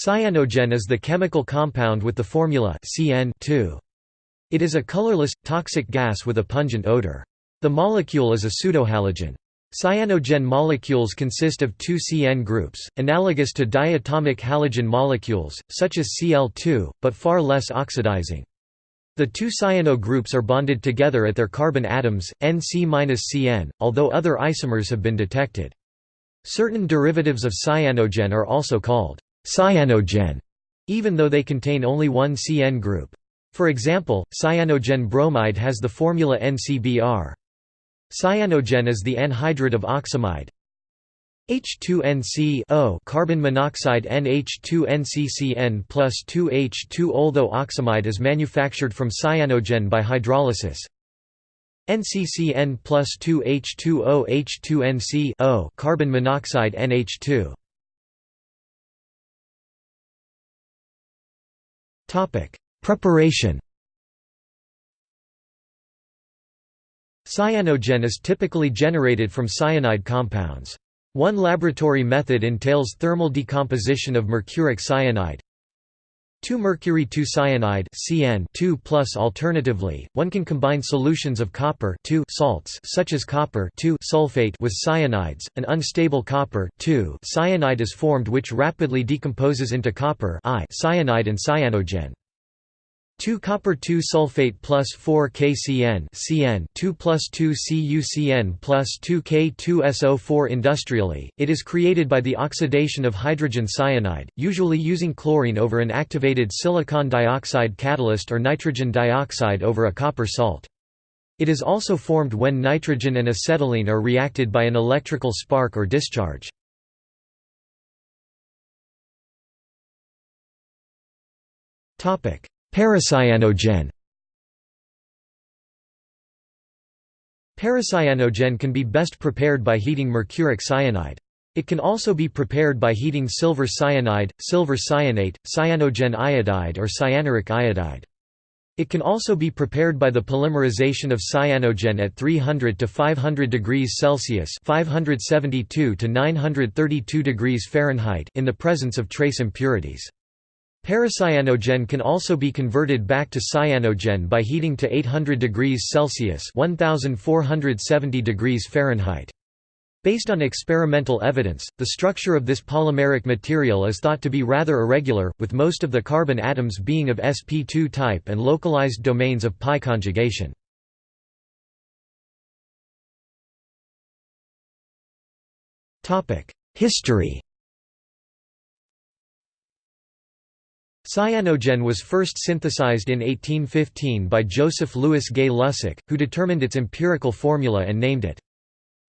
Cyanogen is the chemical compound with the formula Cn It is a colorless, toxic gas with a pungent odor. The molecule is a pseudohalogen. Cyanogen molecules consist of two CN groups, analogous to diatomic halogen molecules, such as Cl2, but far less oxidizing. The two cyano groups are bonded together at their carbon atoms, Nc-Cn, although other isomers have been detected. Certain derivatives of cyanogen are also called cyanogen, even though they contain only one CN group. For example, cyanogen bromide has the formula NCBr. Cyanogen is the anhydride of oxamide. H2NC O carbon monoxide NH2NCCN plus 2H2 Although oxamide is manufactured from cyanogen by hydrolysis. NCCN plus 2H2O H2NC carbon monoxide NH2 Topic Preparation Cyanogen is typically generated from cyanide compounds. One laboratory method entails thermal decomposition of mercuric cyanide. 2-mercury 2-cyanide CN 2 plus alternatively, one can combine solutions of copper salts such as copper sulfate with cyanides. An unstable copper cyanide is formed which rapidly decomposes into copper cyanide and cyanogen. 2 copper 2 sulfate plus 4 KCN CN 2 plus 2 CuCN plus 2 K2SO4 Industrially, it is created by the oxidation of hydrogen cyanide, usually using chlorine over an activated silicon dioxide catalyst or nitrogen dioxide over a copper salt. It is also formed when nitrogen and acetylene are reacted by an electrical spark or discharge. Topic Paracyanogen Paracyanogen can be best prepared by heating mercuric cyanide. It can also be prepared by heating silver cyanide, silver cyanate, cyanogen iodide or cyanuric iodide. It can also be prepared by the polymerization of cyanogen at 300 to 500 degrees Celsius (572 to 932 degrees Fahrenheit) in the presence of trace impurities. Paracyanogen can also be converted back to cyanogen by heating to 800 degrees Celsius (1470 degrees Fahrenheit). Based on experimental evidence, the structure of this polymeric material is thought to be rather irregular, with most of the carbon atoms being of sp2 type and localized domains of pi conjugation. History Cyanogen was first synthesized in 1815 by Joseph Louis Gay-Lussac, who determined its empirical formula and named it.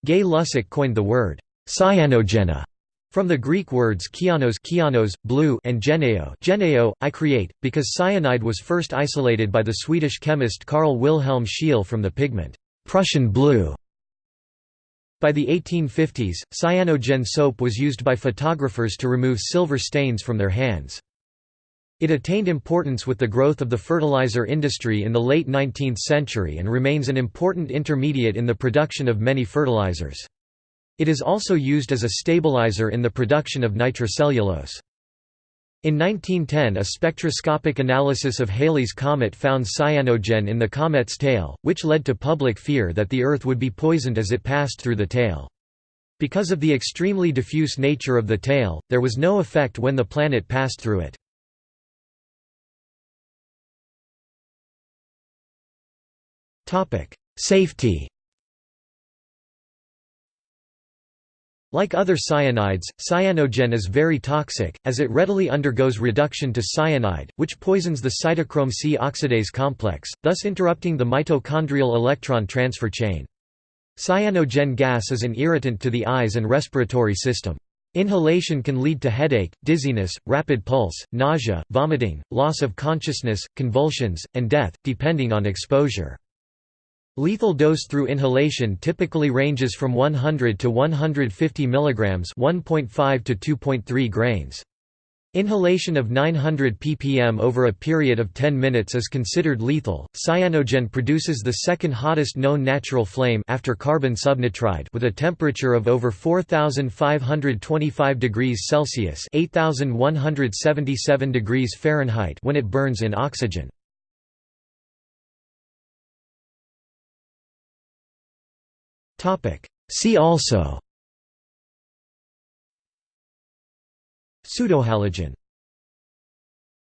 Gay-Lussac coined the word cyanogena from the Greek words kyanos, kyanos blue and geneo, geneo I create, because cyanide was first isolated by the Swedish chemist Carl Wilhelm Scheele from the pigment Prussian blue. By the 1850s, cyanogen soap was used by photographers to remove silver stains from their hands. It attained importance with the growth of the fertilizer industry in the late 19th century and remains an important intermediate in the production of many fertilizers. It is also used as a stabilizer in the production of nitrocellulose. In 1910 a spectroscopic analysis of Halley's comet found cyanogen in the comet's tail, which led to public fear that the Earth would be poisoned as it passed through the tail. Because of the extremely diffuse nature of the tail, there was no effect when the planet passed through it. Safety Like other cyanides, cyanogen is very toxic, as it readily undergoes reduction to cyanide, which poisons the cytochrome C oxidase complex, thus interrupting the mitochondrial electron transfer chain. Cyanogen gas is an irritant to the eyes and respiratory system. Inhalation can lead to headache, dizziness, rapid pulse, nausea, vomiting, loss of consciousness, convulsions, and death, depending on exposure. Lethal dose through inhalation typically ranges from 100 to 150 mg 1.5 to 2.3 grains. Inhalation of 900 ppm over a period of 10 minutes is considered lethal. Cyanogen produces the second hottest known natural flame after carbon subnitride with a temperature of over 4525 degrees Celsius (8177 degrees Fahrenheit) when it burns in oxygen. See also. Pseudohalogen